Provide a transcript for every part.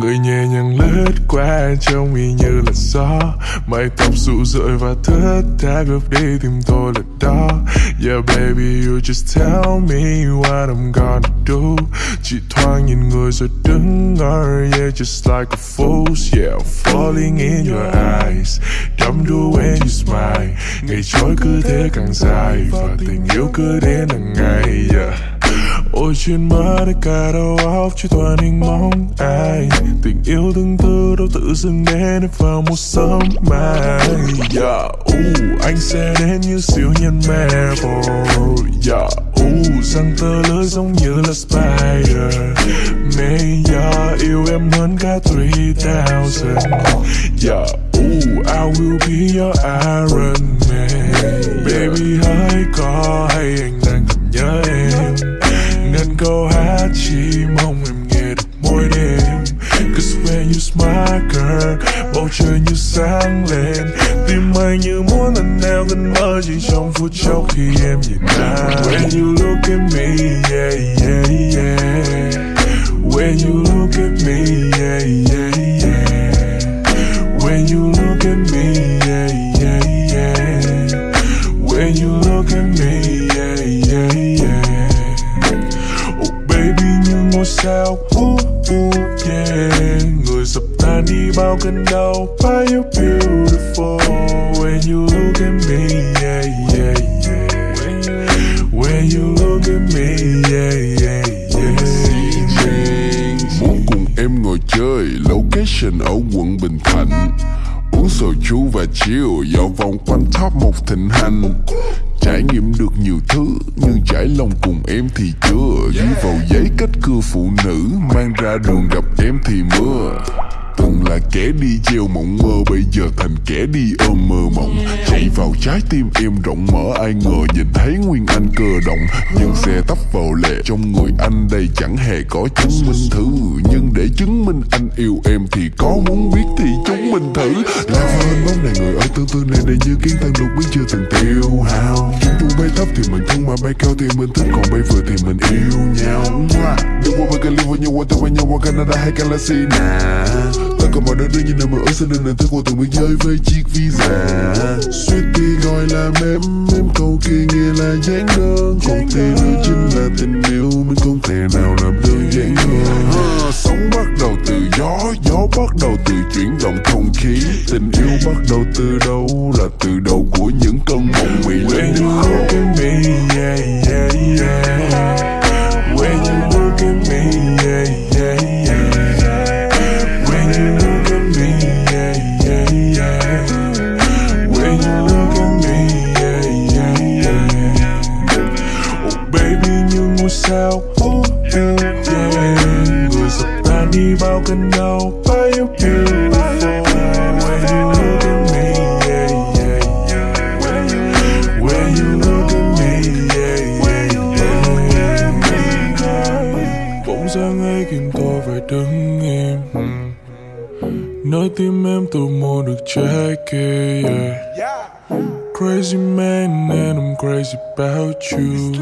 Người nhẹ nhàng lướt qua trông y như là gió. Mái tóc rụ rượi và thất tha gấp đi tìm tôi là đó. Yeah, baby, you just tell me what I'm gonna do. Chỉ thoáng nhìn người rồi đứng ngờ Yeah, just like a fool Yeah, falling in your eyes. Đắm đuối when you smile. Ngày trôi cứ thế càng dài Và tình yêu cứ đến hàng ngày, Yeah. Ôi trên mơ đã cả đầu óc chỉ toàn hình mong ai Tình yêu tương tư đâu tự dưng đến vào một sớm mai dạ, yeah. uh, Anh sẽ đến như siêu nhân Marvel yeah. Dạ, uh, Răng tơ lưỡi giống như là spider May yeah, yêu em hơn cả 3000 Yeah, uh, I will be your Iron Man Baby hãy. Như when girl Bầu trời như sáng lên. Tim anh như muốn lần neo gần mơ, Chỉ trong phút chốc khi em nhìn anh. When you look at me, yeah yeah yeah. When you look at me, yeah yeah yeah. When you look at me tan bao cơn đau Why you beautiful When you look at me yeah, yeah, yeah. When you look at me yeah, yeah, yeah. Muốn cùng em ngồi chơi Location ở quận Bình Thạnh Uống sầu chú và chiều Dạo vòng quanh top một thịnh hành Trải nghiệm được nhiều thứ Nhưng trải lòng cùng em thì chưa Ghi vào giấy cách cưa phụ nữ Mang ra đường gặp em thì mưa Từng là kẻ đi gieo mộng mơ, Bây giờ thành kẻ đi ôm mơ mộng. Chạy vào trái tim em rộng, mở Ai ngờ nhìn thấy Nguyên Anh cơ động. Nhưng xe tấp vào lệ Trong người anh đây chẳng hề có chứng minh thứ. Nhưng để chứng minh anh yêu em Thì có muốn biết thì chúng mình thử. Là hơn bóng này người ở tương tư này Đây như kiến tăng lục biết chưa từng tiêu hao. Chúng tôi bay thấp thì mình thương mà bay cao thì mình thích. Còn bay vừa thì mình yêu nhau. Đừng qua bay Cali với nhau qua tây với nhau qua Canada hay Galaxy nè ta còn mọi nơi đương nhiên nằm ở sân sẽ nên thức thứ qua từng biên giới với chiếc visa. Thì gọi là mềm Em câu kia nghĩa là dáng đơn. Còn thì nữa chính là tình yêu Mình không thể nào làm đơn giản hơn. Sống bắt đầu từ gió Gió bắt đầu từ chuyển động không khí. Tình yêu bắt đầu từ đâu Là từ đầu của những cơn mộng bị When you look at me yeah, yeah, yeah. Oh, yeah. Người dập tan đi bao cơn đau Why you beautiful When you look at me yeah, yeah, yeah. When you look at me yeah, yeah, yeah. Bỗng sáng ấy khiến tôi phải đứng im. Nơi tim em từ mùa được trái kia yeah. Crazy man and I'm crazy about you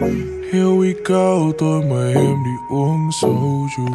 Here we go, tôi mời em đi uống soju